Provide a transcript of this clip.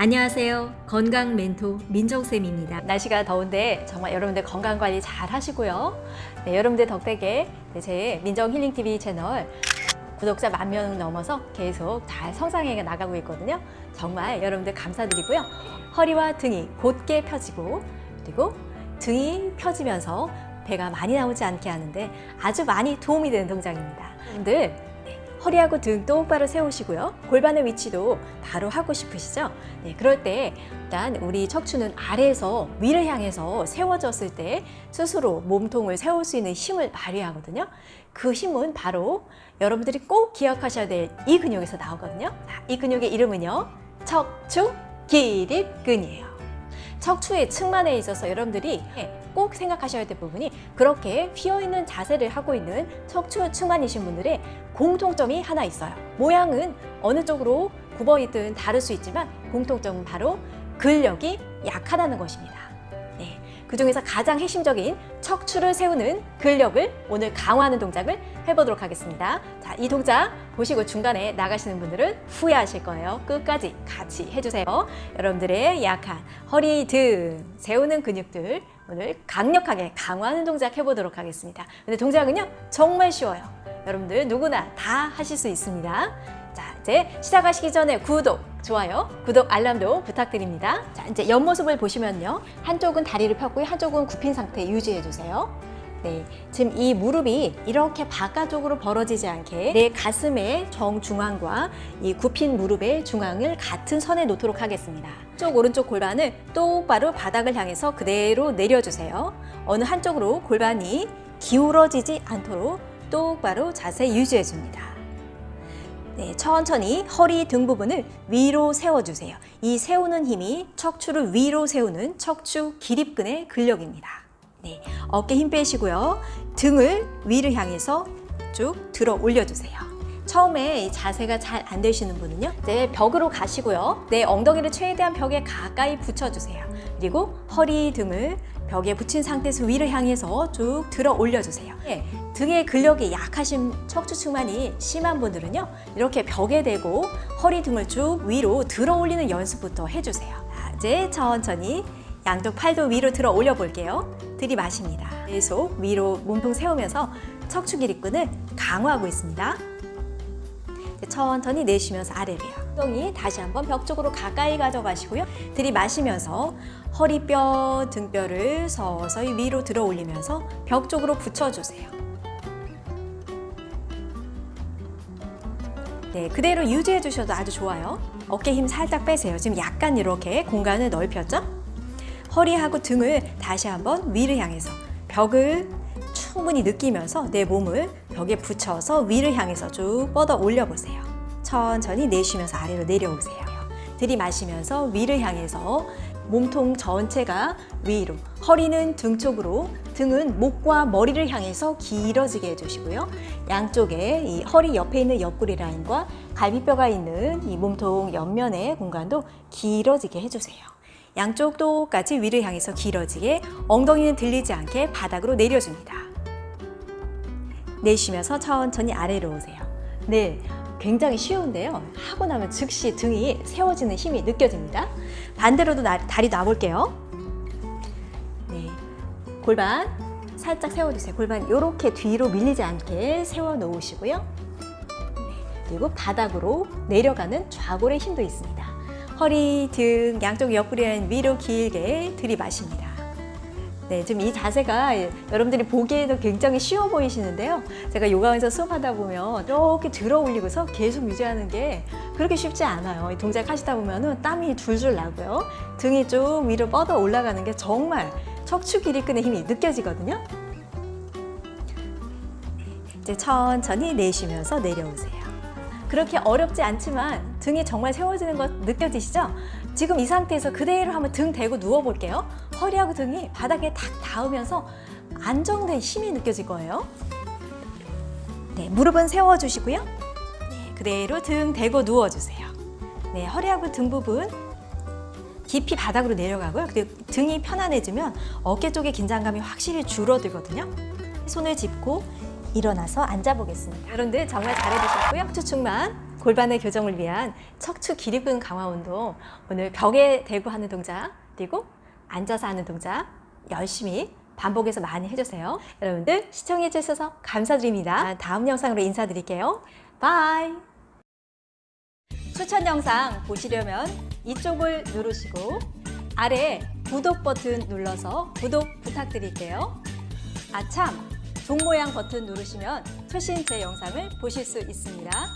안녕하세요. 건강 멘토 민정쌤입니다. 날씨가 더운데 정말 여러분들 건강 관리 잘 하시고요. 네, 여러분들 덕택에 네, 제 민정 힐링 TV 채널 구독자 만 명 넘어서 계속 잘 성장해 나가고 있거든요. 정말 여러분들 감사드리고요. 허리와 등이 곧게 펴지고 그리고 등이 펴지면서 배가 많이 나오지 않게 하는데 아주 많이 도움이 되는 동작입니다. 여러분들 네, 허리하고 등 똑바로 세우시고요. 골반의 위치도 바로 하고 싶으시죠? 네, 그럴 때 일단 우리 척추는 아래에서 위를 향해서 세워졌을 때 스스로 몸통을 세울 수 있는 힘을 발휘하거든요. 그 힘은 바로 여러분들이 꼭 기억하셔야 될 이 근육에서 나오거든요. 자, 이 근육의 이름은요. 척추 기립근이에요. 척추의 측만에 있어서 여러분들이 꼭 생각하셔야 될 부분이 그렇게 휘어있는 자세를 하고 있는 척추 측만이신 분들의 공통점이 하나 있어요. 모양은 어느 쪽으로 굽어있든 다를 수 있지만 공통점은 바로 근력이 약하다는 것입니다. 네, 그 중에서 가장 핵심적인 척추를 세우는 근력을 오늘 강화하는 동작을 해보도록 하겠습니다. 자, 이 동작 보시고 중간에 나가시는 분들은 후회하실 거예요. 끝까지 같이 해주세요. 여러분들의 약한 허리, 등 세우는 근육들 오늘 강력하게 강화하는 동작 해보도록 하겠습니다. 근데 동작은요 정말 쉬워요. 여러분들 누구나 다 하실 수 있습니다. 자 이제 시작하시기 전에 구독, 좋아요, 구독 알람도 부탁드립니다. 자 이제 옆모습을 보시면요 한쪽은 다리를 펴고 한쪽은 굽힌 상태 유지해 주세요. 네, 지금 이 무릎이 이렇게 바깥쪽으로 벌어지지 않게 내 가슴의 정중앙과 이 굽힌 무릎의 중앙을 같은 선에 놓도록 하겠습니다. 쪽 오른쪽 골반을 똑바로 바닥을 향해서 그대로 내려주세요. 어느 한쪽으로 골반이 기울어지지 않도록 똑바로 자세 유지해줍니다. 네, 천천히 허리 등 부분을 위로 세워주세요. 이 세우는 힘이 척추를 위로 세우는 척추 기립근의 근력입니다. 네, 어깨 힘 빼시고요. 등을 위를 향해서 쭉 들어 올려주세요. 처음에 이 자세가 잘 안 되시는 분은요. 네, 벽으로 가시고요. 내 엉덩이를 최대한 벽에 가까이 붙여주세요. 그리고 허리 등을 벽에 붙인 상태에서 위를 향해서 쭉 들어 올려주세요. 네, 등의 근력이 약하신 척추측만이 심한 분들은요. 이렇게 벽에 대고 허리 등을 쭉 위로 들어 올리는 연습부터 해주세요. 자, 이제 천천히 양쪽 팔도 위로 들어 올려 볼게요. 들이마십니다. 계속 위로 몸통 세우면서 척추 기립근을 강화하고 있습니다. 천천히 내쉬면서 아래로요. 엉덩이 다시 한번 벽 쪽으로 가까이 가져가시고요. 들이마시면서 허리뼈, 등뼈를 서서히 위로 들어 올리면서 벽 쪽으로 붙여주세요. 네, 그대로 유지해 주셔도 아주 좋아요. 어깨 힘 살짝 빼세요. 지금 약간 이렇게 공간을 넓혔죠? 허리하고 등을 다시 한번 위를 향해서 벽을 충분히 느끼면서 내 몸을 벽에 붙여서 위를 향해서 쭉 뻗어 올려보세요. 천천히 내쉬면서 아래로 내려오세요. 들이마시면서 위를 향해서 몸통 전체가 위로, 허리는 등 쪽으로, 등은 목과 머리를 향해서 길어지게 해주시고요. 양쪽에 이 허리 옆에 있는 옆구리 라인과 갈비뼈가 있는 이 몸통 옆면의 공간도 길어지게 해주세요. 양쪽 똑같이 위를 향해서 길어지게 엉덩이는 들리지 않게 바닥으로 내려줍니다. 내쉬면서 천천히 아래로 오세요. 네, 굉장히 쉬운데요. 하고 나면 즉시 등이 세워지는 힘이 느껴집니다. 반대로도 나, 다리 놔볼게요. 네, 골반 살짝 세워주세요. 골반 이렇게 뒤로 밀리지 않게 세워 놓으시고요. 네, 그리고 바닥으로 내려가는 좌골의 힘도 있습니다. 허리, 등, 양쪽 옆구리는 위로 길게 들이마십니다. 네, 지금 이 자세가 여러분들이 보기에도 굉장히 쉬워 보이시는데요. 제가 요가원에서 수업하다 보면 이렇게 들어 올리고서 계속 유지하는 게 그렇게 쉽지 않아요. 이 동작 하시다 보면 땀이 줄줄 나고요. 등이 좀 위로 뻗어 올라가는 게 정말 척추 기립근의 힘이 느껴지거든요. 이제 천천히 내쉬면서 내려오세요. 그렇게 어렵지 않지만 등이 정말 세워지는 것 느껴지시죠? 지금 이 상태에서 그대로 한번 등 대고 누워볼게요. 허리하고 등이 바닥에 탁 닿으면서 안정된 힘이 느껴질 거예요. 네, 무릎은 세워주시고요. 네, 그대로 등 대고 누워주세요. 네, 허리하고 등 부분 깊이 바닥으로 내려가고요. 그리고 등이 편안해지면 어깨 쪽의 긴장감이 확실히 줄어들거든요. 손을 짚고 일어나서 앉아보겠습니다. 여러분들 정말 잘해주셨고요. 추측만 골반의 교정을 위한 척추 기립근 강화 운동 오늘 벽에 대고 하는 동작 그리고 앉아서 하는 동작 열심히 반복해서 많이 해주세요. 여러분들 시청해 주셔서 감사드립니다. 다음 영상으로 인사드릴게요. bye. 추천 영상 보시려면 이쪽을 누르시고 아래 구독 버튼 눌러서 구독 부탁드릴게요. 아참 종 모양 버튼 누르시면 최신 제 영상을 보실 수 있습니다.